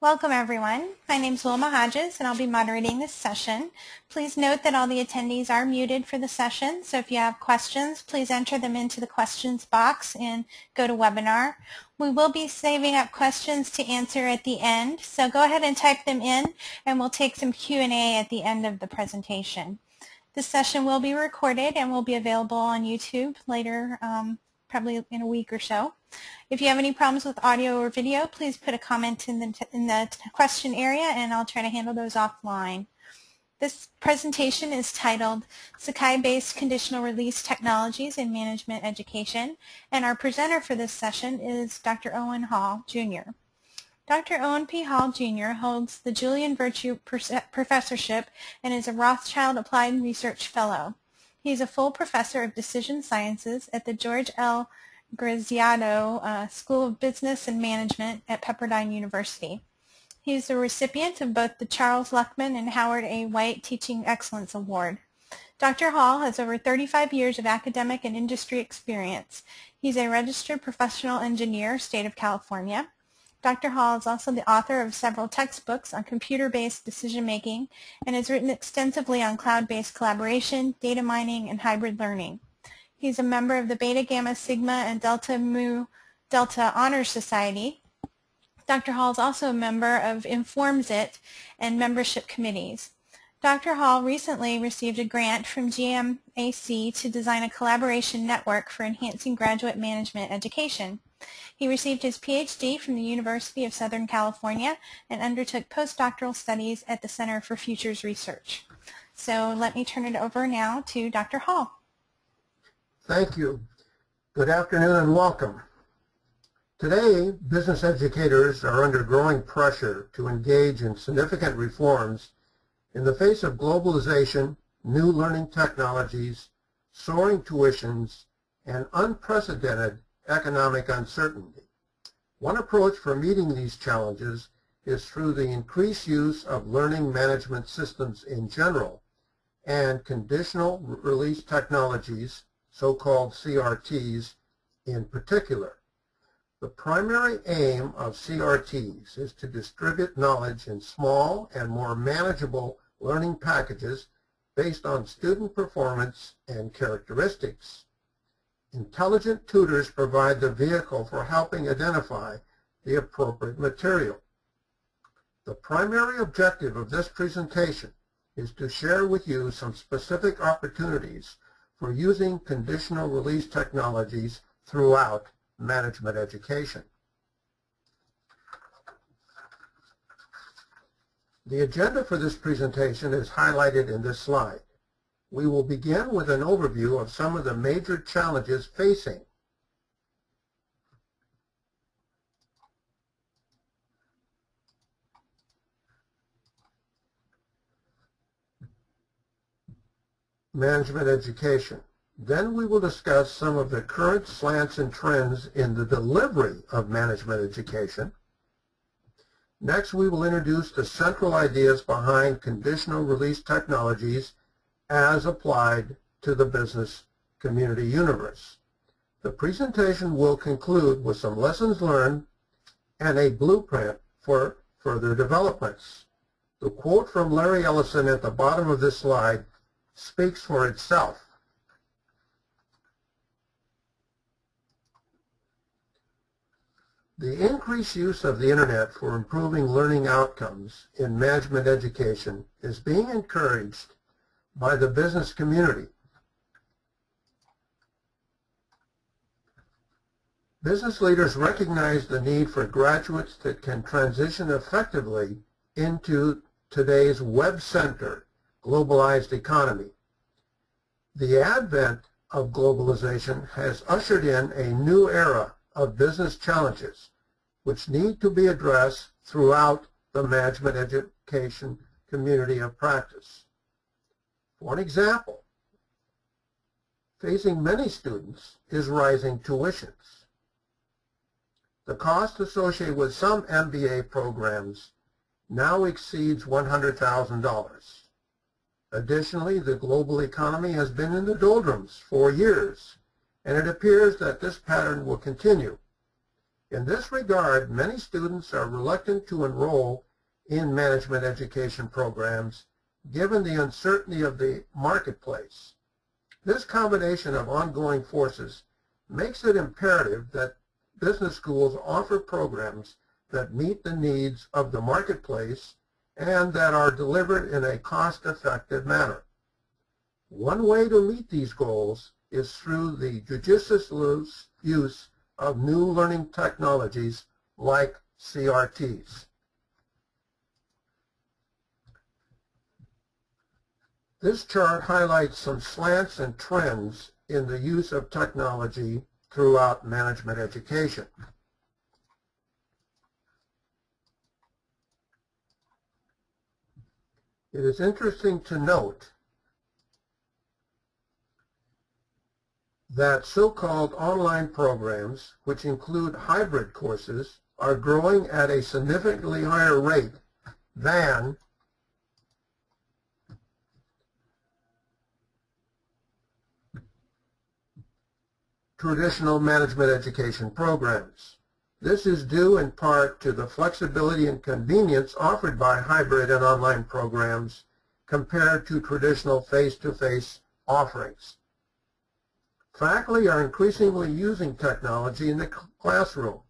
Welcome everyone. My name is Wilma Hodges and I'll be moderating this session. Please note that all the attendees are muted for the session, so if you have questions, please enter them into the questions box and GoToWebinar. We will be saving up questions to answer at the end, so go ahead and type them in and we'll take some Q&A at the end of the presentation. This session will be recorded and will be available on YouTube later, um, probably in a week or so. If you have any problems with audio or video, please put a comment in the, in the question area and I'll try to handle those offline. This presentation is titled Sakai-Based Conditional Release Technologies in Management Education, and our presenter for this session is Dr. Owen Hall, Jr. Dr. Owen P. Hall, Jr. holds the Julian Virtue Professorship and is a Rothschild Applied Research Fellow. He is a full professor of decision sciences at the George L. Graziadio uh, School of Business and Management at Pepperdine University. He is a recipient of both the Charles Luckman and Howard A. White Teaching Excellence Award. Dr. Hall has over 35 years of academic and industry experience. He's a registered professional engineer, state of California. Dr. Hall is also the author of several textbooks on computer-based decision-making and has written extensively on cloud-based collaboration, data mining, and hybrid learning. He's a member of the Beta Gamma Sigma and Delta Mu Delta Honor Society. Dr. Hall is also a member of InformsIT and membership committees. Dr. Hall recently received a grant from GMAC to design a collaboration network for enhancing graduate management education. He received his PhD from the University of Southern California and undertook postdoctoral studies at the Center for Futures Research. So let me turn it over now to Dr. Hall. Thank you. Good afternoon and welcome. Today, business educators are under growing pressure to engage in significant reforms in the face of globalization, new learning technologies, soaring tuitions, and unprecedented economic uncertainty. One approach for meeting these challenges is through the increased use of learning management systems in general and conditional release technologies so-called CRTs in particular. The primary aim of CRTs is to distribute knowledge in small and more manageable learning packages based on student performance and characteristics. Intelligent tutors provide the vehicle for helping identify the appropriate material. The primary objective of this presentation is to share with you some specific opportunities for using conditional release technologies throughout management education. The agenda for this presentation is highlighted in this slide. We will begin with an overview of some of the major challenges facing management education. Then we will discuss some of the current slants and trends in the delivery of management education. Next, we will introduce the central ideas behind conditional release technologies as applied to the business community universe. The presentation will conclude with some lessons learned and a blueprint for further developments. The quote from Larry Ellison at the bottom of this slide speaks for itself. The increased use of the Internet for improving learning outcomes in management education is being encouraged by the business community. Business leaders recognize the need for graduates that can transition effectively into today's web-centered globalized economy. The advent of globalization has ushered in a new era of business challenges which need to be addressed throughout the management education community of practice. An example, facing many students is rising tuitions. The cost associated with some MBA programs now exceeds $100,000. Additionally, the global economy has been in the doldrums for years, and it appears that this pattern will continue. In this regard, many students are reluctant to enroll in management education programs given the uncertainty of the marketplace. This combination of ongoing forces makes it imperative that business schools offer programs that meet the needs of the marketplace and that are delivered in a cost-effective manner. One way to meet these goals is through the judicious use of new learning technologies like CRTs. This chart highlights some slants and trends in the use of technology throughout management education. It is interesting to note that so-called online programs, which include hybrid courses, are growing at a significantly higher rate than traditional management education programs. This is due in part to the flexibility and convenience offered by hybrid and online programs compared to traditional face-to-face -face offerings. Faculty are increasingly using technology in the classroom.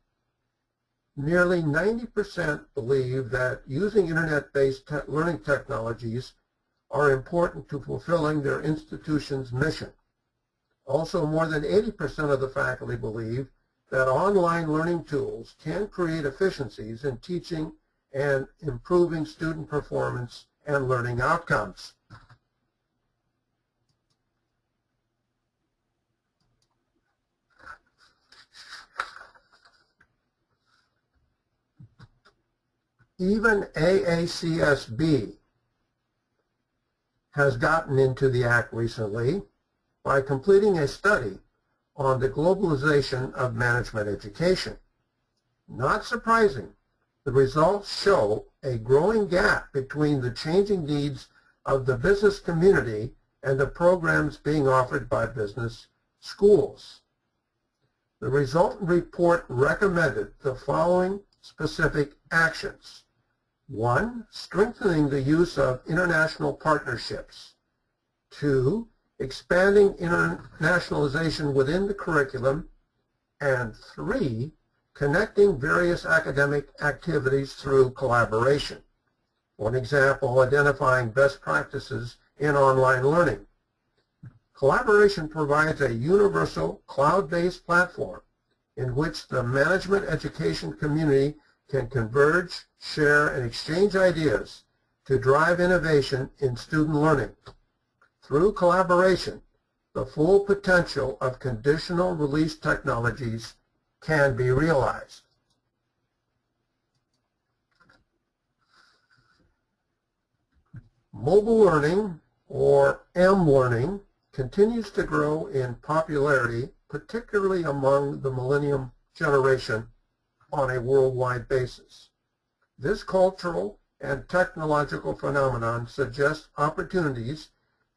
Nearly 90% believe that using internet-based te learning technologies are important to fulfilling their institution's mission. Also, more than 80% of the faculty believe that online learning tools can create efficiencies in teaching and improving student performance and learning outcomes. even AACSB has gotten into the act recently by completing a study on the globalization of management education. Not surprising, the results show a growing gap between the changing needs of the business community and the programs being offered by business schools. The resultant report recommended the following specific actions. One, strengthening the use of international partnerships. Two, expanding internationalization within the curriculum. And three, connecting various academic activities through collaboration. One example, identifying best practices in online learning. Collaboration provides a universal cloud-based platform in which the management education community can converge, share, and exchange ideas to drive innovation in student learning. Through collaboration, the full potential of conditional release technologies can be realized. Mobile learning, or M-learning, continues to grow in popularity, particularly among the millennium generation on a worldwide basis. This cultural and technological phenomenon suggests opportunities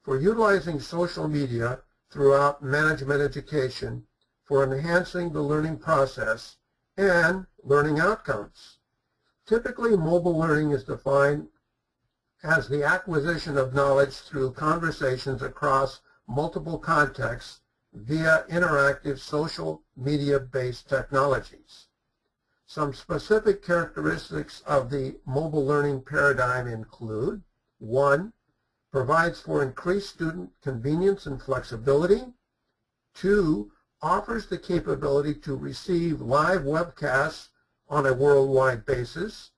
for utilizing social media throughout management education for enhancing the learning process and learning outcomes. Typically, mobile learning is defined as the acquisition of knowledge through conversations across multiple contexts via interactive social media-based technologies. Some specific characteristics of the mobile learning paradigm include, one, provides for increased student convenience and flexibility. Two, offers the capability to receive live webcasts on a worldwide basis.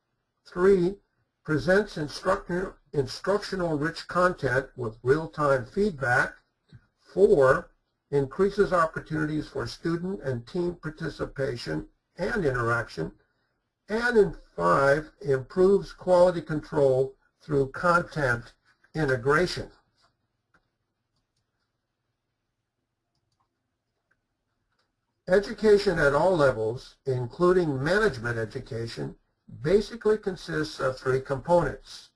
Three, presents instructional rich content with real-time feedback. Four, increases opportunities for student and team participation and interaction. And in five, improves quality control through content integration. Education at all levels, including management education, basically consists of three components,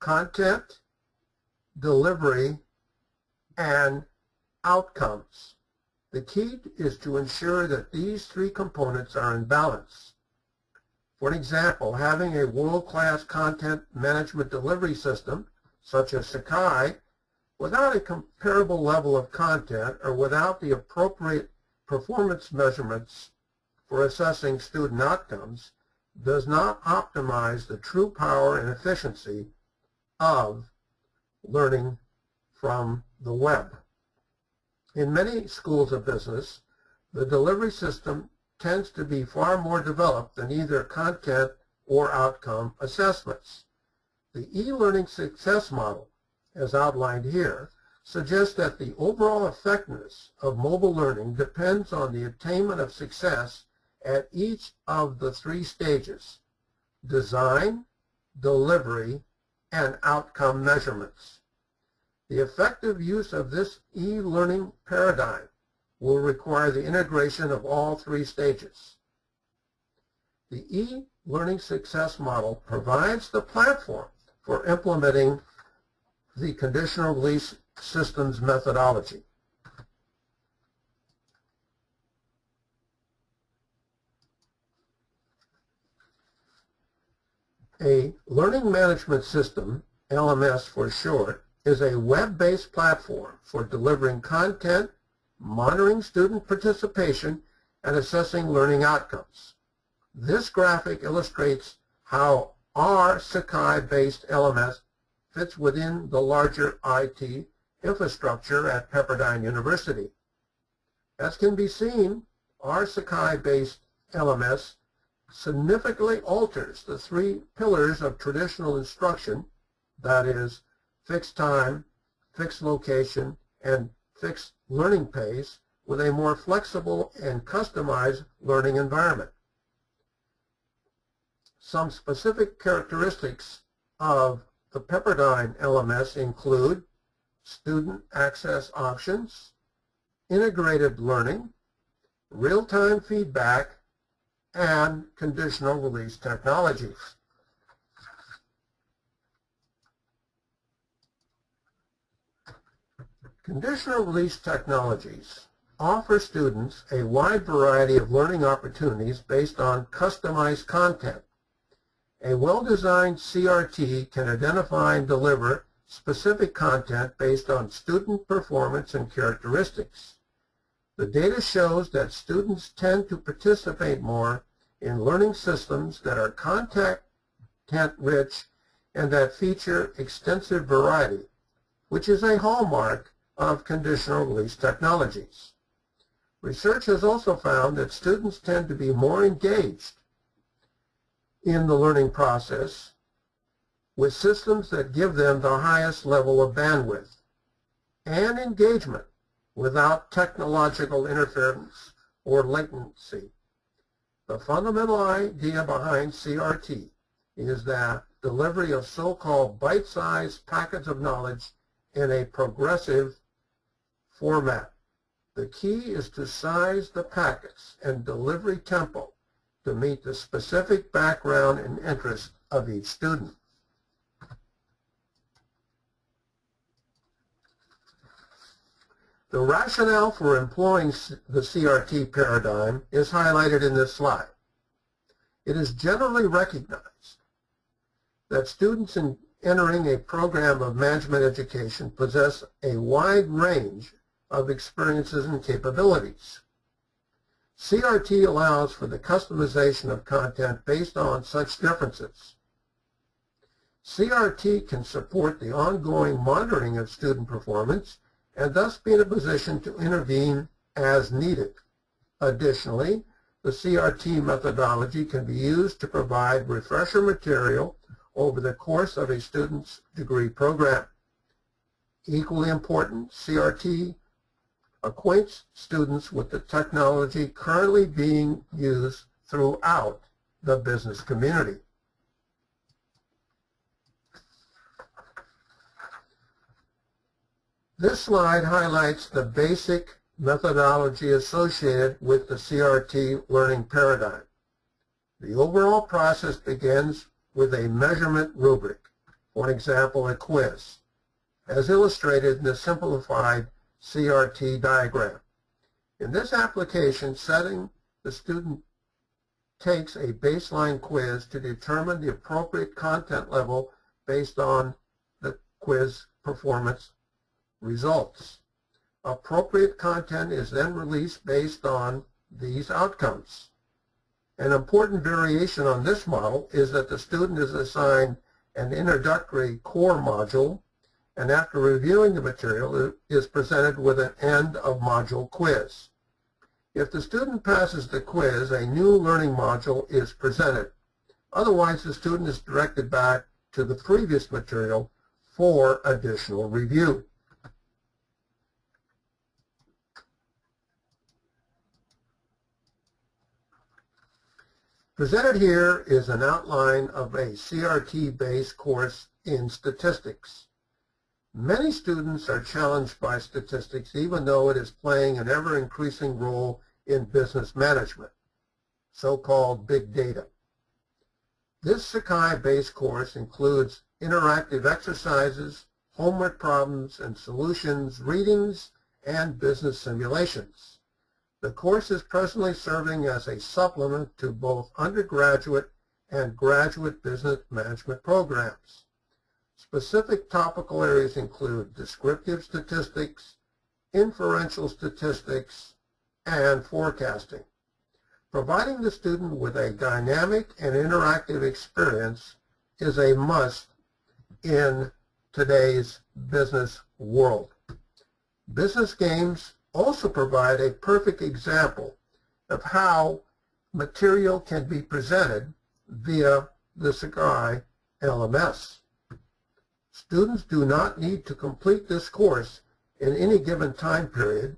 content, delivery, and outcomes. The key is to ensure that these three components are in balance. For example, having a world-class content management delivery system, such as Sakai, without a comparable level of content or without the appropriate performance measurements for assessing student outcomes does not optimize the true power and efficiency of learning from the web. In many schools of business, the delivery system tends to be far more developed than either content or outcome assessments. The e-learning success model, as outlined here, suggests that the overall effectiveness of mobile learning depends on the attainment of success at each of the three stages, design, delivery, and outcome measurements. The effective use of this e-learning paradigm will require the integration of all three stages. The e-learning success model provides the platform for implementing the conditional release systems methodology. A learning management system, LMS for short, is a web-based platform for delivering content, monitoring student participation, and assessing learning outcomes. This graphic illustrates how our Sakai-based LMS fits within the larger IT infrastructure at Pepperdine University. As can be seen, our Sakai-based LMS significantly alters the three pillars of traditional instruction, that is, fixed time, fixed location, and fixed learning pace with a more flexible and customized learning environment. Some specific characteristics of the Pepperdine LMS include student access options, integrated learning, real-time feedback, and conditional release technologies. Conditional release technologies offer students a wide variety of learning opportunities based on customized content. A well-designed CRT can identify and deliver specific content based on student performance and characteristics. The data shows that students tend to participate more in learning systems that are content-rich and that feature extensive variety, which is a hallmark of conditional release technologies. Research has also found that students tend to be more engaged in the learning process with systems that give them the highest level of bandwidth and engagement without technological interference or latency. The fundamental idea behind CRT is that delivery of so-called bite-sized packets of knowledge in a progressive format. The key is to size the packets and delivery tempo to meet the specific background and interests of each student. The rationale for employing the CRT paradigm is highlighted in this slide. It is generally recognized that students in entering a program of management education possess a wide range of experiences and capabilities. CRT allows for the customization of content based on such differences. CRT can support the ongoing monitoring of student performance and thus be in a position to intervene as needed. Additionally, the CRT methodology can be used to provide refresher material over the course of a student's degree program. Equally important, CRT acquaints students with the technology currently being used throughout the business community. This slide highlights the basic methodology associated with the CRT learning paradigm. The overall process begins with a measurement rubric, for example, a quiz, as illustrated in the simplified CRT diagram. In this application setting, the student takes a baseline quiz to determine the appropriate content level based on the quiz performance results. Appropriate content is then released based on these outcomes. An important variation on this model is that the student is assigned an introductory core module and after reviewing the material is presented with an end of module quiz. If the student passes the quiz, a new learning module is presented. Otherwise, the student is directed back to the previous material for additional review. Presented here is an outline of a CRT-based course in statistics. Many students are challenged by statistics even though it is playing an ever-increasing role in business management, so-called big data. This Sakai-based course includes interactive exercises, homework problems and solutions, readings, and business simulations. The course is presently serving as a supplement to both undergraduate and graduate business management programs. Specific topical areas include descriptive statistics, inferential statistics, and forecasting. Providing the student with a dynamic and interactive experience is a must in today's business world. Business games also provide a perfect example of how material can be presented via the Sakai LMS. Students do not need to complete this course in any given time period,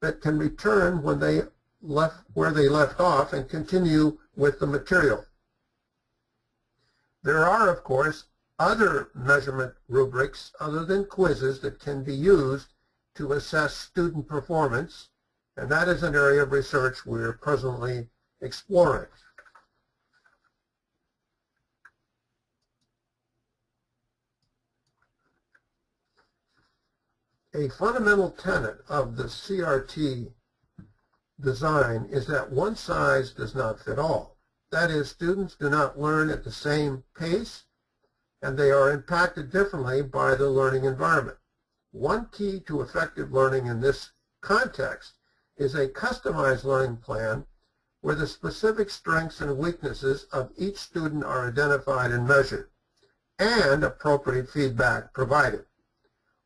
but can return when they left where they left off and continue with the material. There are, of course, other measurement rubrics other than quizzes that can be used to assess student performance, and that is an area of research we're presently exploring. A fundamental tenet of the CRT design is that one size does not fit all. That is, students do not learn at the same pace, and they are impacted differently by the learning environment. One key to effective learning in this context is a customized learning plan where the specific strengths and weaknesses of each student are identified and measured, and appropriate feedback provided.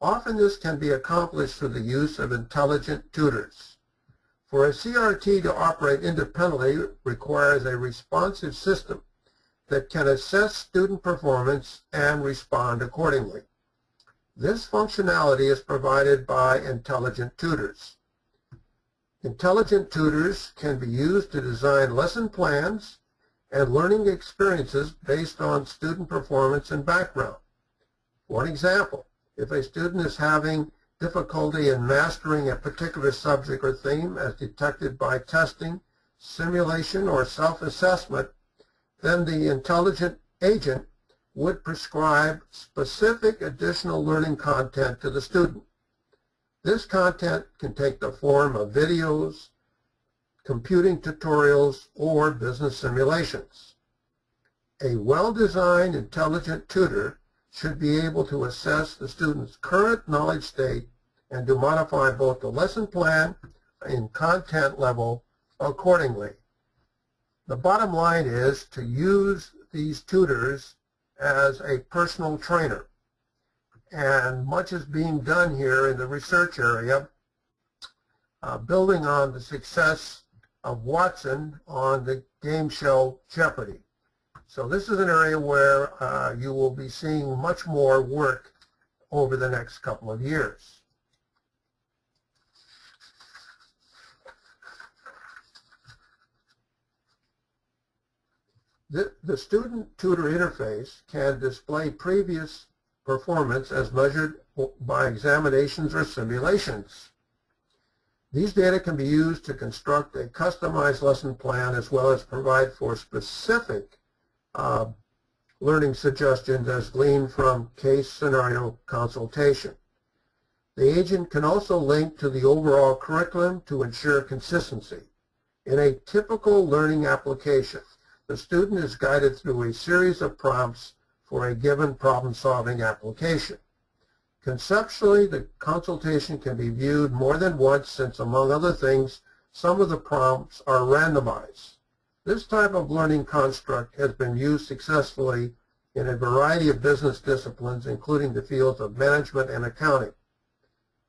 Often this can be accomplished through the use of intelligent tutors. For a CRT to operate independently requires a responsive system that can assess student performance and respond accordingly. This functionality is provided by intelligent tutors. Intelligent tutors can be used to design lesson plans and learning experiences based on student performance and background. One example, if a student is having difficulty in mastering a particular subject or theme as detected by testing, simulation, or self-assessment, then the intelligent agent would prescribe specific additional learning content to the student. This content can take the form of videos, computing tutorials, or business simulations. A well-designed intelligent tutor should be able to assess the student's current knowledge state and to modify both the lesson plan and content level accordingly. The bottom line is to use these tutors as a personal trainer. And much is being done here in the research area, uh, building on the success of Watson on the game show Jeopardy. So this is an area where uh, you will be seeing much more work over the next couple of years. The, the student tutor interface can display previous performance as measured by examinations or simulations. These data can be used to construct a customized lesson plan as well as provide for specific uh, learning suggestions as gleaned from case scenario consultation. The agent can also link to the overall curriculum to ensure consistency. In a typical learning application, the student is guided through a series of prompts for a given problem-solving application. Conceptually, the consultation can be viewed more than once since, among other things, some of the prompts are randomized. This type of learning construct has been used successfully in a variety of business disciplines, including the fields of management and accounting.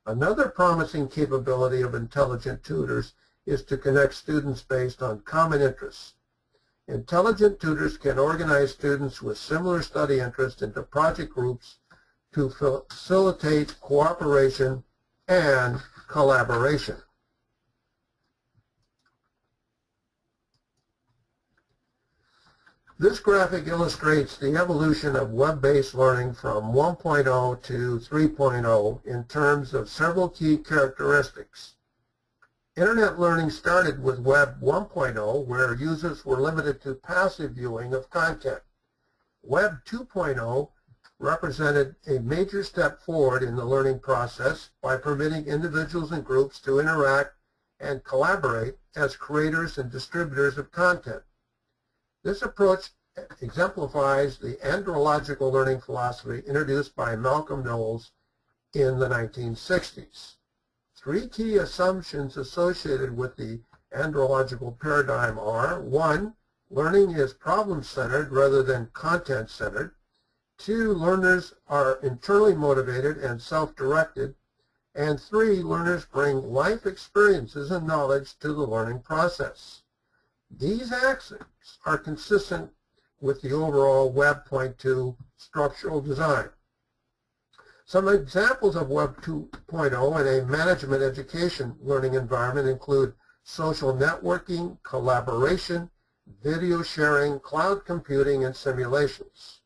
Another promising capability of intelligent tutors is to connect students based on common interests. Intelligent tutors can organize students with similar study interests into project groups to facilitate cooperation and collaboration. This graphic illustrates the evolution of web-based learning from 1.0 to 3.0 in terms of several key characteristics. Internet learning started with Web 1.0 where users were limited to passive viewing of content. Web 2.0 represented a major step forward in the learning process by permitting individuals and groups to interact and collaborate as creators and distributors of content. This approach exemplifies the andragogical learning philosophy introduced by Malcolm Knowles in the 1960s. Three key assumptions associated with the andragogical paradigm are, one, learning is problem-centered rather than content-centered. Two, learners are internally motivated and self-directed. And three, learners bring life experiences and knowledge to the learning process. These axioms are consistent with the overall Web 2.0 structural design. Some examples of Web 2.0 in a management education learning environment include social networking, collaboration, video sharing, cloud computing, and simulations.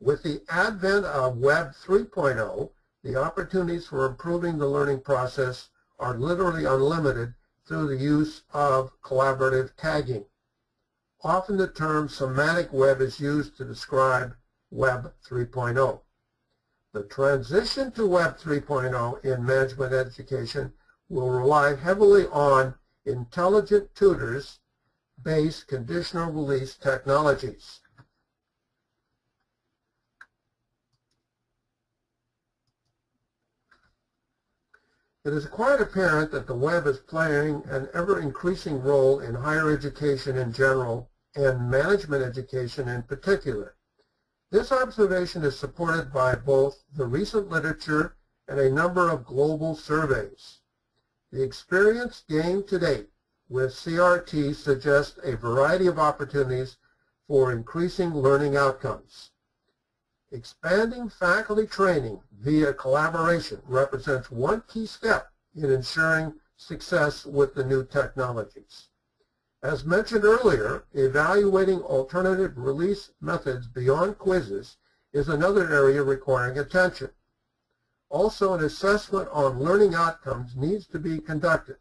With the advent of Web 3.0, the opportunities for improving the learning process are literally unlimited through the use of collaborative tagging. Often the term semantic web is used to describe Web 3.0. The transition to Web 3.0 in management education will rely heavily on intelligent tutors based conditional release technologies. It is quite apparent that the web is playing an ever-increasing role in higher education in general and management education in particular. This observation is supported by both the recent literature and a number of global surveys. The experience gained to date with CRT suggests a variety of opportunities for increasing learning outcomes. Expanding faculty training via collaboration represents one key step in ensuring success with the new technologies. As mentioned earlier, evaluating alternative release methods beyond quizzes is another area requiring attention. Also, an assessment on learning outcomes needs to be conducted.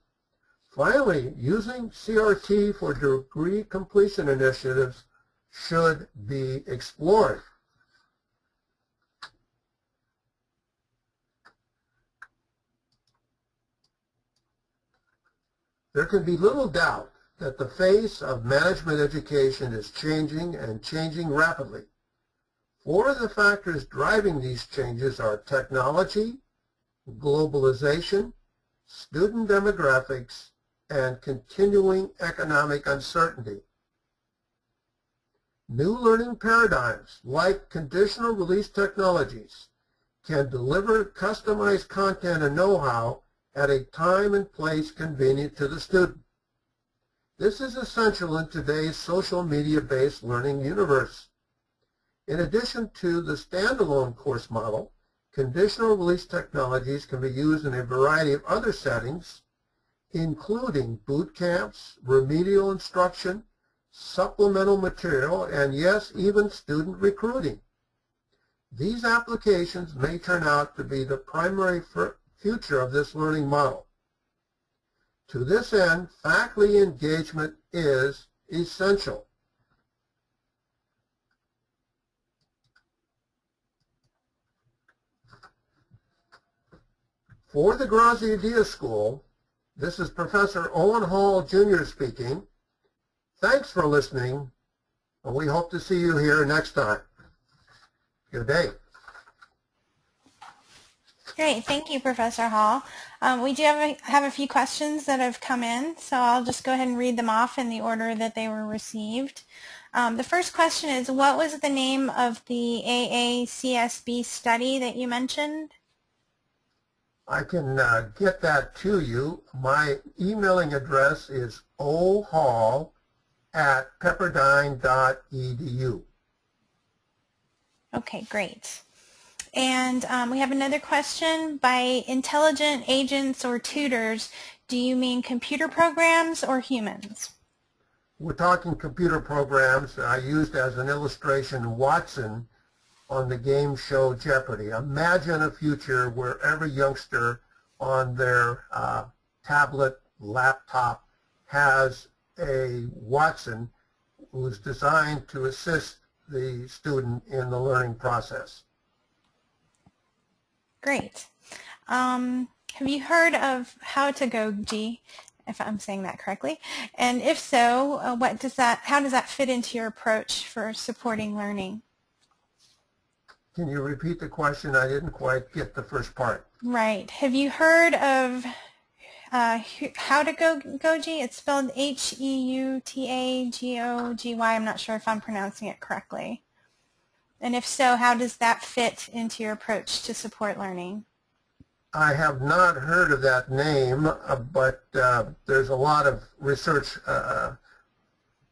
Finally, using CRT for degree completion initiatives should be explored. There can be little doubt that the face of management education is changing and changing rapidly. Four of the factors driving these changes are technology, globalization, student demographics, and continuing economic uncertainty. New learning paradigms, like conditional release technologies, can deliver customized content and know-how at a time and place convenient to the student. This is essential in today's social media-based learning universe. In addition to the standalone course model, conditional release technologies can be used in a variety of other settings, including boot camps, remedial instruction, supplemental material, and yes, even student recruiting. These applications may turn out to be the primary future of this learning model. To this end, faculty engagement is essential. For the Graziadio School, this is Professor Owen Hall Jr. speaking. Thanks for listening, and we hope to see you here next time. Good day. Great. Thank you, Professor Hall. Um, we do have a, have a few questions that have come in, so I'll just go ahead and read them off in the order that they were received. Um, the first question is, what was the name of the AACSB study that you mentioned? I can uh, get that to you. My emailing address is ohall at pepperdine.edu. Okay, great. And um, we have another question. By intelligent agents or tutors, do you mean computer programs or humans? We're talking computer programs. I used as an illustration Watson on the game show Jeopardy. Imagine a future where every youngster on their uh, tablet, laptop has a Watson who's designed to assist the student in the learning process. Great. Um, have you heard of heutagogy, if I'm saying that correctly? And if so, uh, what does that, how does that fit into your approach for supporting learning? Can you repeat the question? I didn't quite get the first part. Right. Have you heard of uh, heutagogy? It's spelled H-E-U-T-A-G-O-G-Y. I'm not sure if I'm pronouncing it correctly. And if so, how does that fit into your approach to support learning? I have not heard of that name, uh, but uh, there's a lot of research uh,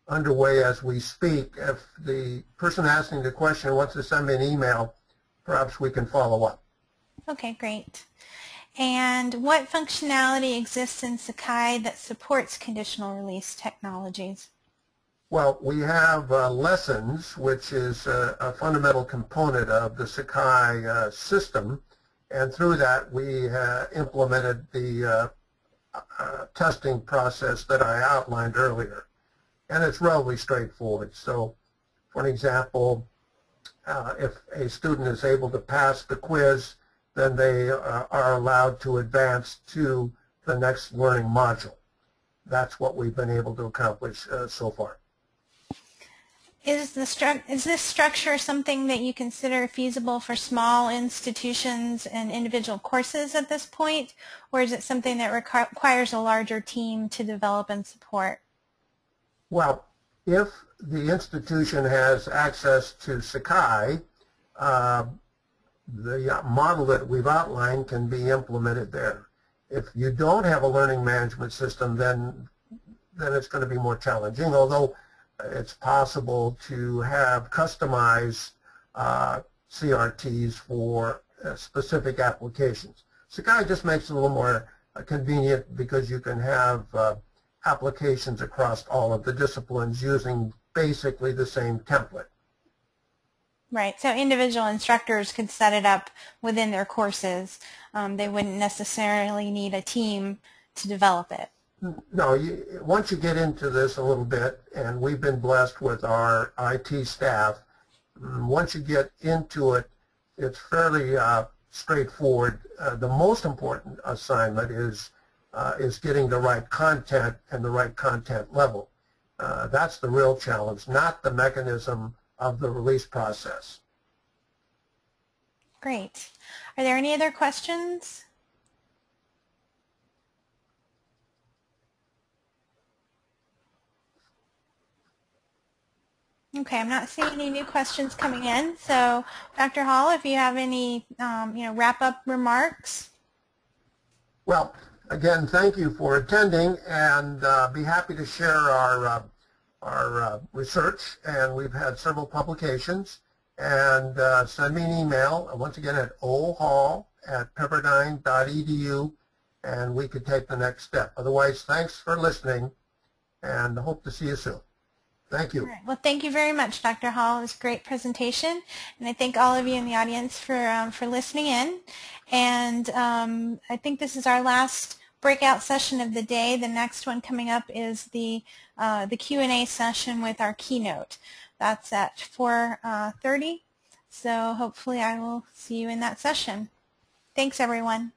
underway as we speak. If the person asking the question wants to send me an email, perhaps we can follow up. Okay, great. And what functionality exists in Sakai that supports conditional release technologies? Well, we have uh, lessons, which is a, a, fundamental component of the Sakai uh, system, and through that we uh, implemented the uh, uh, testing process that I outlined earlier. And it's relatively straightforward. So, for an example, uh, if a student is able to pass the quiz, then they are allowed to advance to the next learning module. That's what we've been able to accomplish so far. Is, the is this structure something that you consider feasible for small institutions and individual courses at this point, or is it something that requires a larger team to develop and support? Well, if the institution has access to Sakai, uh, the model that we've outlined can be implemented there. If you don't have a learning management system, then then it's going to be more challenging, although it's possible to have customized uh, CRTs for uh, specific applications. Sakai just makes it a little more uh, convenient because you can have uh, applications across all of the disciplines using basically the same template. Right. So individual instructors could set it up within their courses. Um, they wouldn't necessarily need a team to develop it. No, you, once you get into this a little bit, and we've been blessed with our IT staff, mm, once you get into it, it's fairly uh, straightforward. Uh, the most important assignment is uh, is getting the right content and the right content level. Uh, that's the real challenge, not the mechanism of the release process. Great. Are there any other questions? Okay, I'm not seeing any new questions coming in. So, Dr. Hall, if you have any, um, you know, wrap-up remarks. Well, again, thank you for attending, and uh, be happy to share our uh, our uh, research. And we've had several publications. And uh, send me an email once again at ohall at pepperdine.edu, and we could take the next step. Otherwise, thanks for listening, and hope to see you soon. Thank you. Well, thank you very much, Dr. Hall. It was a great presentation. And I thank all of you in the audience for, um, for listening in. And um, I think this is our last breakout session of the day. The next one coming up is the, uh, the Q&A session with our keynote. That's at 4.30. Uh, so hopefully I will see you in that session. Thanks, everyone.